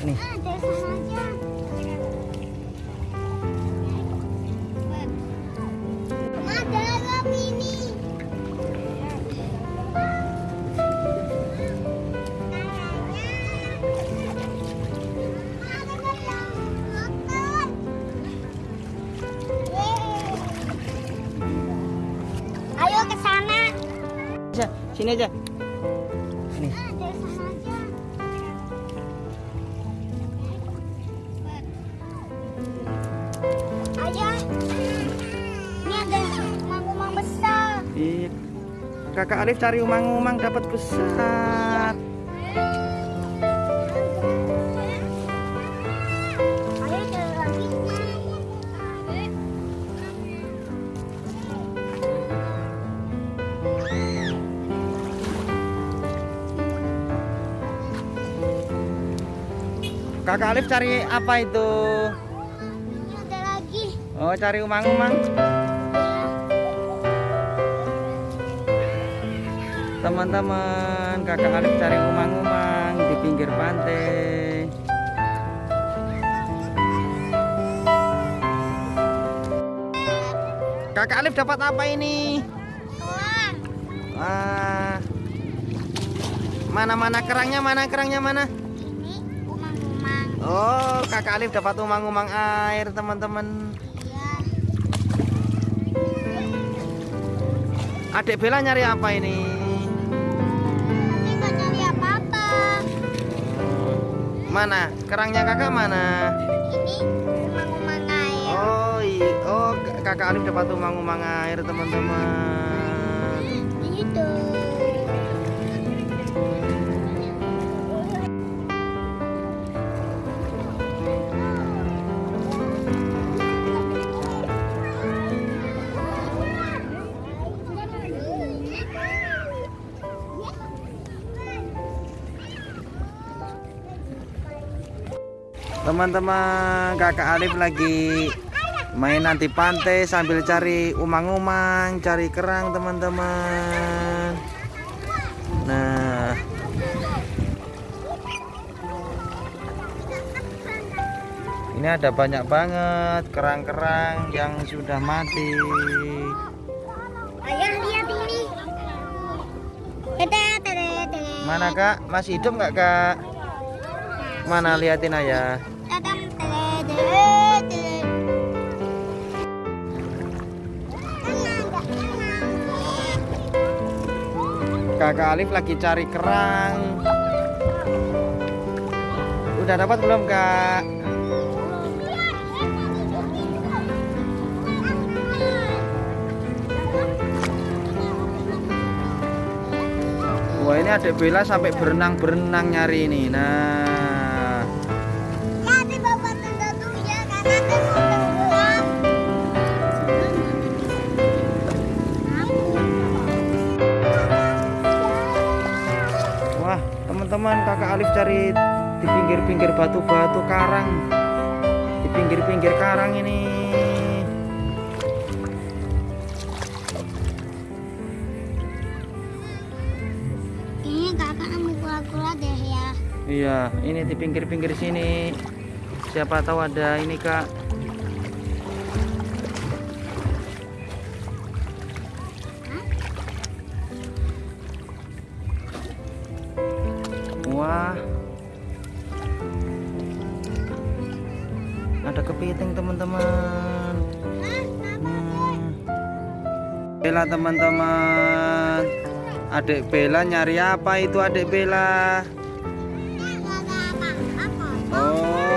Nih. Ah, dari sana aja. Ayo ke sana. Sini aja. Nih. Kakak Alif cari umang-umang dapat besar. Kakak Alif cari apa itu? Ada lagi. Oh, cari umang-umang. Teman-teman, Kakak Alif cari umang-umang di pinggir pantai. Kakak Alif dapat apa ini? Wah. Mana-mana kerangnya, mana kerangnya mana? ini umang-umang. Oh, Kakak Alif dapat umang-umang air, teman-teman. Iya. Adik Bella nyari apa ini? Mana? Kerangnya kakak mana? Ini umang-umang air. Oh, iya. Oh, kakak Alif dapat umang-umang air, teman-teman. Teman-teman, kakak Alif lagi main nanti pantai sambil cari umang-umang, cari kerang, teman-teman. Nah, ini ada banyak banget kerang-kerang yang sudah mati. Ayah lihat ini. Mana kak? Masih hidup nggak kak? Mana liatin tenang. Kakak Alif lagi cari kerang. Udah dapat belum kak? Wah ini adik Bella sampai berenang-berenang nyari ini. Nah, teman-teman kakak Alif cari di pinggir-pinggir batu-batu karang, di pinggir-pinggir karang ini. Ini kakak mau kura-kura deh ya. Iya, ini di pinggir-pinggir sini. Siapa tahu ada ini kak. ada kepiting teman-teman. Hmm. Bella teman-teman. Adik Bella nyari apa itu adik Bella? Oh.